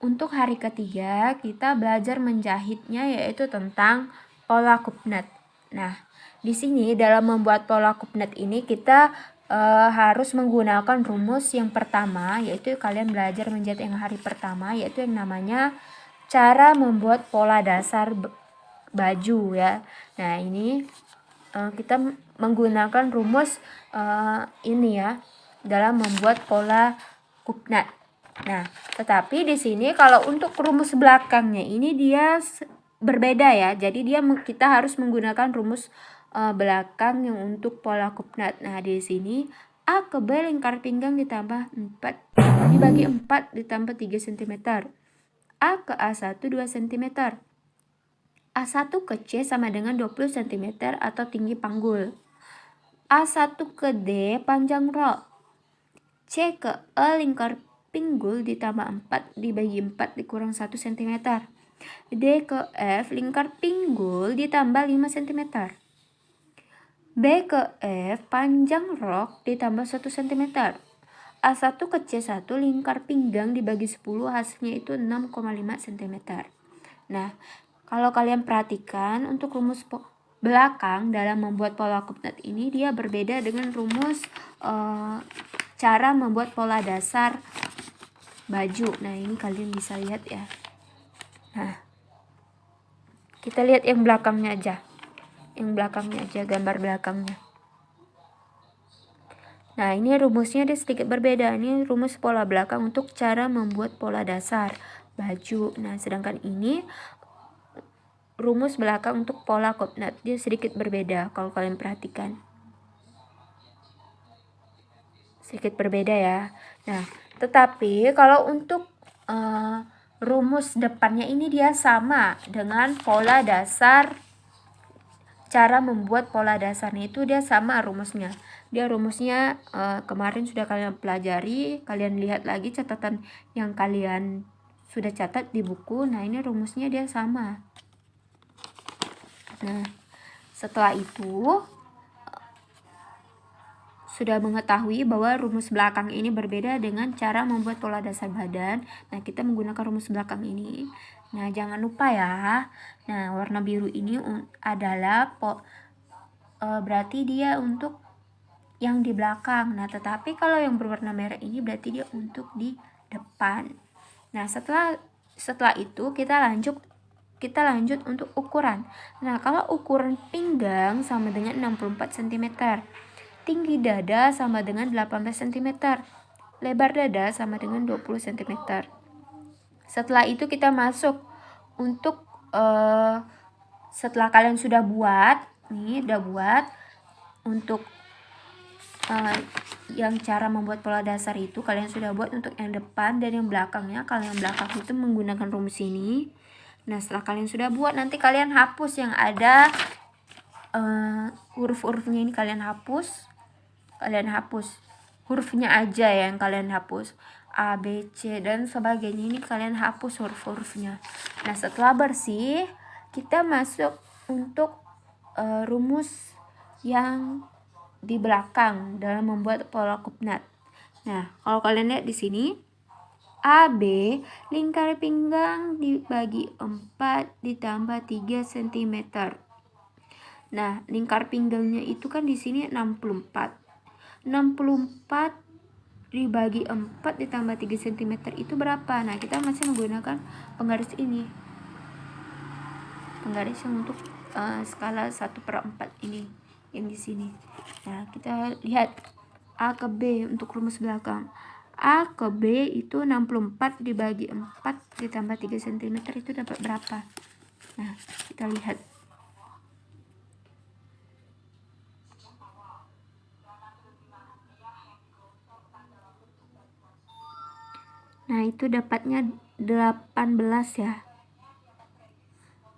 untuk hari ketiga kita belajar menjahitnya yaitu tentang pola kupnet. Nah, di sini dalam membuat pola kupnet ini kita uh, harus menggunakan rumus yang pertama yaitu kalian belajar menjahit yang hari pertama yaitu yang namanya cara membuat pola dasar baju ya. Nah, ini uh, kita menggunakan rumus uh, ini ya dalam membuat pola kupnet. Nah, tetapi di sini kalau untuk rumus belakangnya ini dia berbeda ya. Jadi dia kita harus menggunakan rumus uh, belakang yang untuk pola kupnat. Nah, di sini A ke B lingkar pinggang ditambah 4 dibagi 4 ditambah 3 cm. A ke A1 2 cm. A1 ke C sama dengan 20 cm atau tinggi panggul. A1 ke D panjang rok. C ke E lingkar pinggul ditambah 4 dibagi 4 dikurang 1 cm. D ke F lingkar pinggul ditambah 5 cm. B ke F panjang rok ditambah 1 cm. A1 ke C1 lingkar pinggang dibagi 10 hasilnya itu 6,5 cm. Nah, kalau kalian perhatikan untuk rumus belakang dalam membuat pola kupnet ini dia berbeda dengan rumus uh, cara membuat pola dasar baju. Nah, ini kalian bisa lihat ya. Nah, kita lihat yang belakangnya aja. Yang belakangnya aja gambar belakangnya. Nah ini rumusnya dia sedikit berbeda. Ini rumus pola belakang untuk cara membuat pola dasar baju. Nah sedangkan ini rumus belakang untuk pola kopnat dia sedikit berbeda kalau kalian perhatikan. Sedikit berbeda ya. Nah tetapi kalau untuk uh, rumus depannya ini dia sama dengan pola dasar cara membuat pola dasarnya itu dia sama rumusnya. Dia rumusnya uh, kemarin sudah kalian pelajari, kalian lihat lagi catatan yang kalian sudah catat di buku. Nah, ini rumusnya dia sama. Nah, setelah itu sudah mengetahui bahwa rumus belakang ini berbeda dengan cara membuat pola dasar badan. Nah, kita menggunakan rumus belakang ini. Nah, jangan lupa ya. Nah, warna biru ini adalah po, e, berarti dia untuk yang di belakang. Nah, tetapi kalau yang berwarna merah ini berarti dia untuk di depan. Nah, setelah setelah itu kita lanjut kita lanjut untuk ukuran. Nah, kalau ukuran pinggang sama dengan 64 cm. Tinggi dada sama dengan 18 cm. Lebar dada sama dengan 20 cm. Setelah itu kita masuk untuk uh, setelah kalian sudah buat, nih udah buat untuk uh, yang cara membuat pola dasar itu kalian sudah buat untuk yang depan dan yang belakangnya. Kalau yang belakang itu menggunakan rumus ini. Nah, setelah kalian sudah buat nanti kalian hapus yang ada uh, huruf-hurufnya ini kalian hapus. Kalian hapus hurufnya aja ya yang kalian hapus. A, B, C, dan sebagainya ini kalian hapus huruf-hurufnya. Nah, setelah bersih, kita masuk untuk uh, rumus yang di belakang dalam membuat pola kupnat. Nah, kalau kalian lihat di sini, AB lingkar pinggang dibagi 4 ditambah 3 cm. Nah, lingkar pinggangnya itu kan di sini 64. 64 dibagi 4 ditambah 3 cm itu berapa? Nah, kita masih menggunakan penggaris ini. Penggaris yang untuk uh, skala 1 per 4 ini. Yang di sini. Nah, kita lihat A ke B untuk rumus belakang. A ke B itu 64 dibagi 4 ditambah 3 cm itu dapat berapa? Nah, kita lihat. Nah, itu dapatnya 18 ya.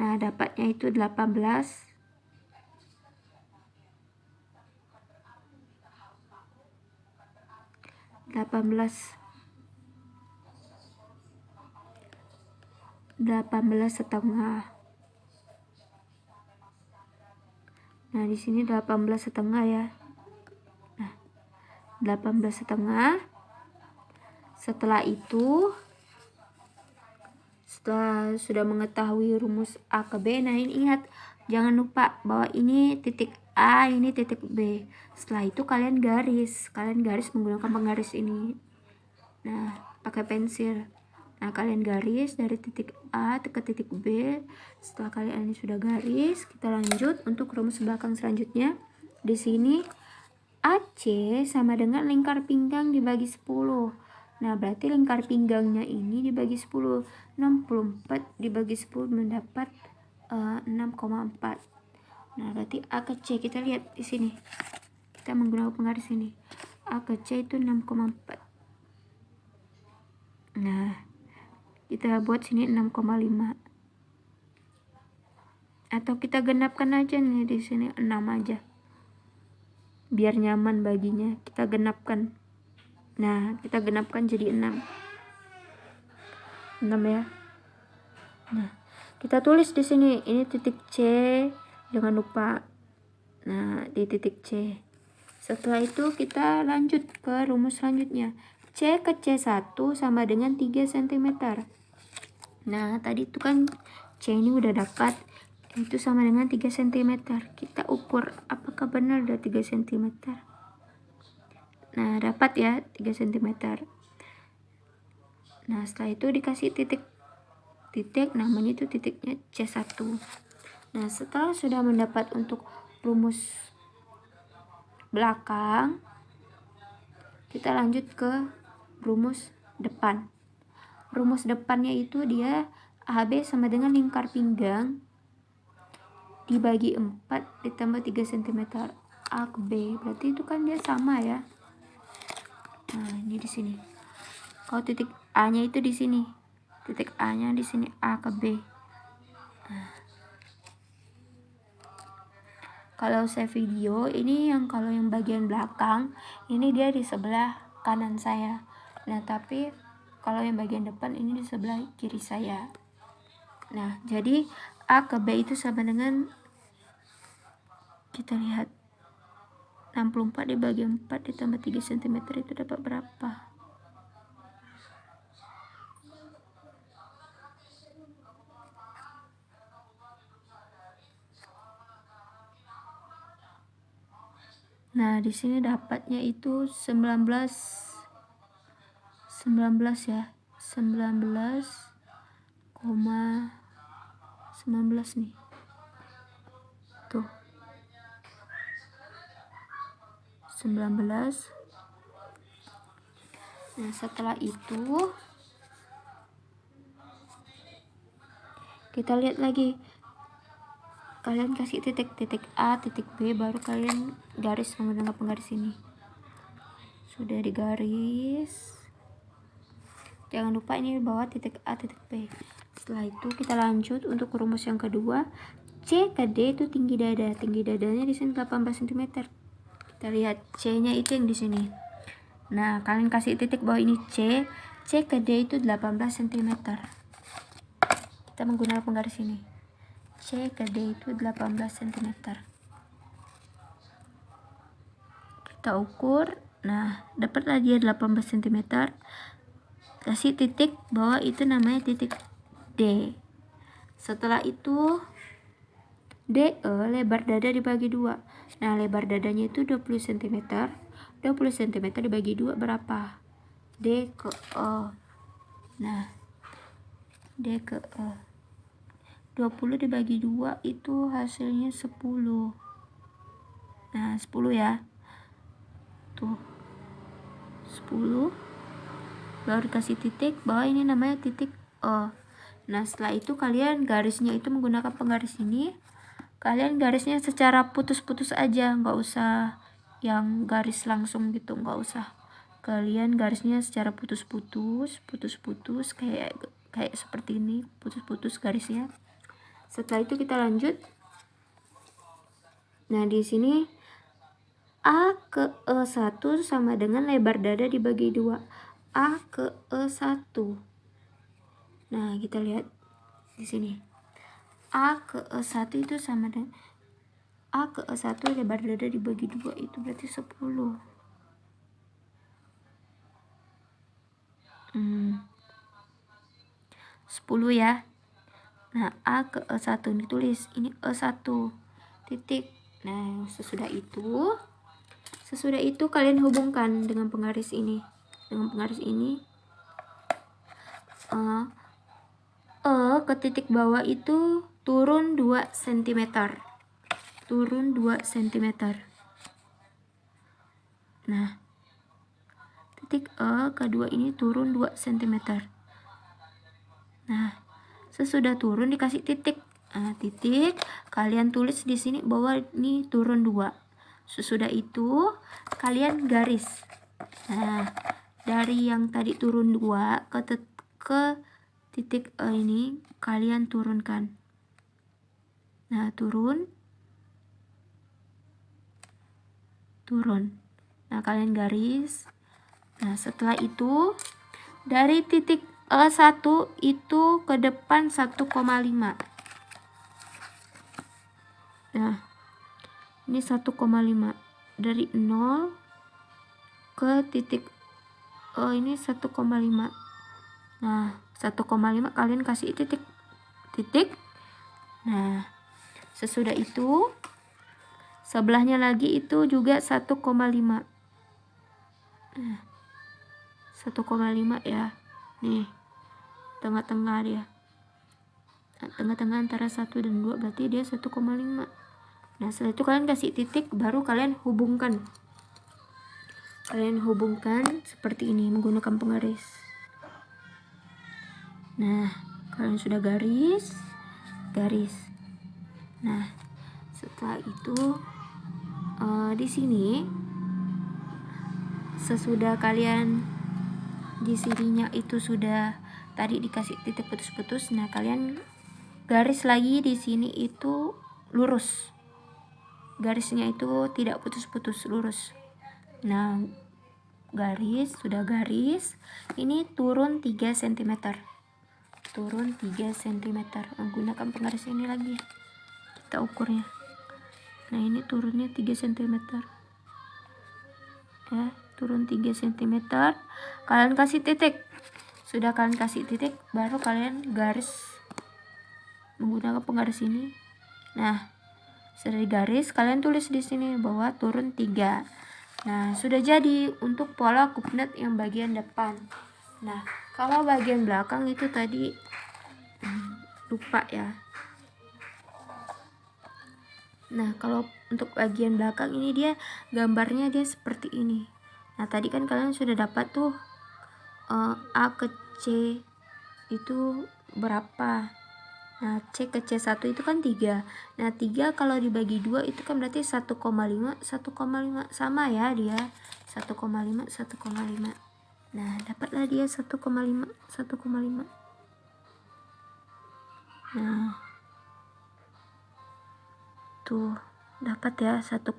Nah, dapatnya itu 18. delapan belas delapan belas setengah nah di sini delapan belas setengah ya nah delapan belas setengah setelah itu setelah sudah mengetahui rumus A ke B, nah ini ingat jangan lupa bahwa ini titik A, ini titik B. Setelah itu kalian garis, kalian garis menggunakan penggaris ini. Nah, pakai pensil. Nah, kalian garis dari titik A ke titik B. Setelah kalian ini sudah garis, kita lanjut untuk rumus belakang selanjutnya. Di sini AC sama dengan lingkar pinggang dibagi 10. Nah, berarti lingkar pinggangnya ini dibagi 10. 64 dibagi 10 mendapat uh, eh, 6,4. Nah, berarti A ke C kita lihat di sini. Kita menggunakan penggaris ini. A ke C itu 6,4. Nah, kita buat sini 6,5 atau kita genapkan aja nih di sini 6 aja biar nyaman baginya kita genapkan nah kita genapkan jadi 6 6 ya nah kita tulis di sini ini titik C jangan lupa nah di titik C setelah itu kita lanjut ke rumus selanjutnya C ke C1 sama dengan 3 cm. Nah, tadi itu kan C ini udah dapat. Itu sama dengan 3 cm. Kita ukur apakah benar udah 3 cm. Nah, dapat ya 3 cm. Nah, setelah itu dikasih titik. Titik, namanya itu titiknya C1. Nah, setelah sudah mendapat untuk rumus belakang, kita lanjut ke rumus depan. Rumus depannya itu dia AB sama dengan lingkar pinggang dibagi 4 ditambah 3 cm A. Berarti itu kan dia sama ya. Nah, ini di sini. Kalau titik A-nya itu di sini. Titik A-nya di sini A ke B. Nah. Kalau saya video, ini yang kalau yang bagian belakang, ini dia di sebelah kanan saya nah tapi kalau yang bagian depan ini di sebelah kiri saya nah jadi A ke B itu sama dengan kita lihat 64 dibagi 4 ditambah 3 cm itu dapat berapa? Nah, di sini dapatnya itu 19 19 ya 19 koma 19 nih. Tuh 19 nah setelah itu kita lihat lagi. Kalian kasih titik-titik A, titik B baru kalian garis menggunakan penggaris ini. Sudah digaris. Jangan lupa ini bawah titik A titik B. Setelah itu kita lanjut untuk rumus yang kedua. C ke D itu tinggi dada. Tinggi dadanya di sini 18 cm kita lihat C nya itu yang di sini. Nah kalian kasih titik bawah ini C. C ke D itu 18 cm kita menggunakan penggaris ini. C ke D itu 18 cm kita ukur. Nah dapatlah dia 18 cm kasih titik bahwa itu namanya titik D. Setelah itu DE lebar dada dibagi dua nah lebar dadanya itu 20 cm 20 cm dibagi dua berapa? D ke E. Nah D ke E. 20 dibagi dua itu hasilnya 10 nah 10 ya. Tuh 10 baru dikasih titik bahwa ini namanya titik O nah setelah itu kalian garisnya itu menggunakan penggaris ini kalian garisnya secara putus-putus aja nggak usah yang garis langsung gitu nggak usah kalian garisnya secara putus-putus putus-putus kayak kayak seperti ini putus-putus garisnya setelah itu kita lanjut nah di sini A ke E1 sama dengan lebar dada dibagi dua A ke E1. Nah, kita lihat di sini. A ke E1 itu sama dengan A ke E1 lebar dada dibagi dua itu berarti 10. Hmm. 10 ya. Nah, A ke E1 ditulis. Ini E1. Titik. Nah, sesudah itu sesudah itu kalian hubungkan dengan penggaris ini. Dengan penggaris ini uh, E ke titik bawah itu turun 2 cm. Turun 2 cm. Nah, titik E kedua ini turun 2 cm. Nah, sesudah turun dikasih titik nah, titik kalian tulis di sini bahwa ini turun dua sesudah itu kalian garis nah dari yang tadi turun dua ke ke titik E ini kalian turunkan nah turun turun nah kalian garis nah setelah itu dari titik E1 itu ke depan 1,5. Nah, ini 1,5. Dari 0 ke titik E ini 1,5. Nah, 1,5 kalian kasih titik. Titik. Nah, sesudah itu sebelahnya lagi itu juga 1,5. Nah, 1,5 ya. Nih tengah-tengah dia. Nah, tengah-tengah antara 1 dan 2 berarti dia 1,5 nah setelah itu kalian kasih titik baru kalian hubungkan. Kalian hubungkan seperti ini menggunakan penggaris. Nah kalian sudah garis garis nah setelah itu uh, di sini sesudah kalian di sininya itu sudah tadi dikasih titik putus-putus nah kalian garis lagi di sini itu lurus. Garisnya itu tidak putus-putus lurus. Nah garis sudah garis ini turun 3 cm turun 3 cm menggunakan penggaris ini lagi kita ukurnya. Nah ini turunnya 3 cm ya turun 3 cm kalian kasih titik. Sudah kalian kasih titik baru kalian garis menggunakan penggaris ini. Nah sudah garis kalian tulis di sini bahwa turun 3 nah sudah jadi untuk pola kupnet yang bagian depan. Nah kalau bagian belakang itu tadi hmm, lupa ya nah kalau untuk bagian belakang ini dia gambarnya dia seperti ini Nah, tadi kan kalian sudah dapat tuh uh, A ke C itu berapa. Nah, C ke C1 itu kan 3. Nah, 3 kalau dibagi 2 itu kan berarti 1,5, 1,5 sama ya dia. 1,5, 1,5. Nah, dapatlah dia 1,5, 1,5. Nah, tuh. Dapat ya 1,5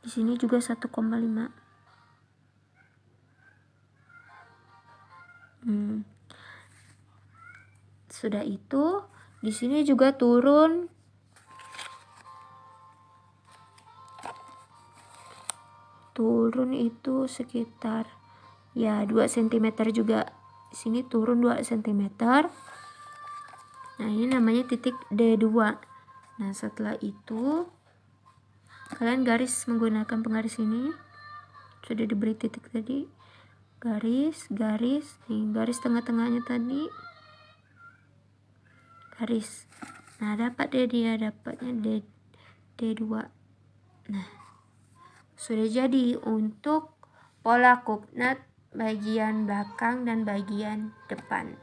di sini juga 1,5 hmm. sudah itu di sini juga turun. Turun itu sekitar ya 2 cm juga. Di sini turun 2 cm nah ini namanya titik D2 nah setelah itu kalian garis menggunakan penggaris ini. Sudah diberi titik tadi. Garis garis nih garis tengah-tengahnya tadi. Garis. Nah dapat deh dia dapatnya D D2 nah sudah jadi untuk pola kupnat bagian belakang dan bagian depan